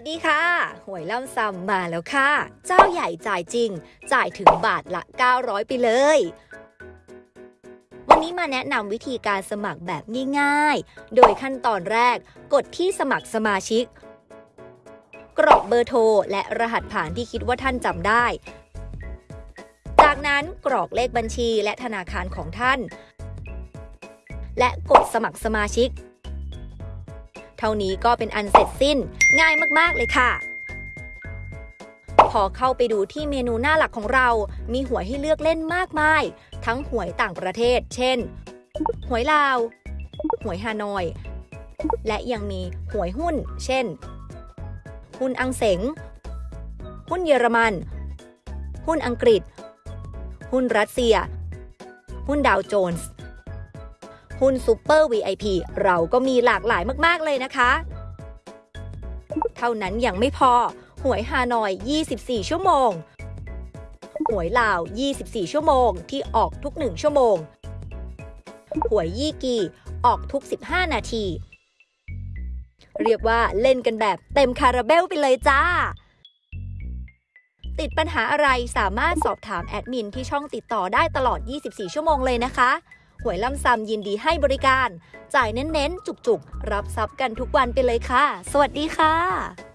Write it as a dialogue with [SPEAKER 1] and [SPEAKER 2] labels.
[SPEAKER 1] วัสดีค่ะ หวยล่ำซำมาแล้วค่ะ เจ้าใหญ่จ่ายจริง จ่ายถึงบาทละ 900 ไปเลย วันนี้มาแนะนำวิธีการสมัครแบบง่ายๆ โดยขั้นตอนแรก กดที่สมัครสมาชิก กรอกเบอร์โทร และรหัสผ่านที่คิดว่าท่านจำได้ จากนั้นกรอกเลขบัญชีและธนาคารของท่าน และกดสมัครสมาชิก เท่านี้ก็เป็นอันเสร็จสิ้น ง่ายมากๆเลยค่ะพอเข้าไปดูที่เมนูหน้าหลักของเรา มีหวยให้เลือกเล่นมากมาย ทั้งหวยต่างประเทศ เช่น หวยลาว หวยฮานอย และยังมีหวยหุ้น เช่น หุ้นอังเสง หุ้นเยอรมัน หุ้นอังกฤษ หุ้นรัสเซีย หุ้นดาวโจนส์ หุ้นซูเปอร์ VIP เราก็มีหลากหลายมาก ๆ เลยนะคะ เท่านั้นยังไม่พอ หวยฮานอย 24 ชั่วโมง หวยลาว 24 ชั่วโมง ที่ออกทุก 1 ชั่วโมง หวยยี่กีออกทุก 15 นาที เรียกว่าเล่นกันแบบเต็มคาราเบลไปเลยจ้าติดปัญหาอะไรสามารถสอบถามแอดมินที่ช่องติดต่อได้ตลอด 24 ชั่วโมงเลยนะคะ หวยล่ำซำยินดีให้บริการ จ่ายเน้นๆ จุกๆ รับทรัพย์กันทุกวันไปเลยค่ะ สวัสดีค่ะ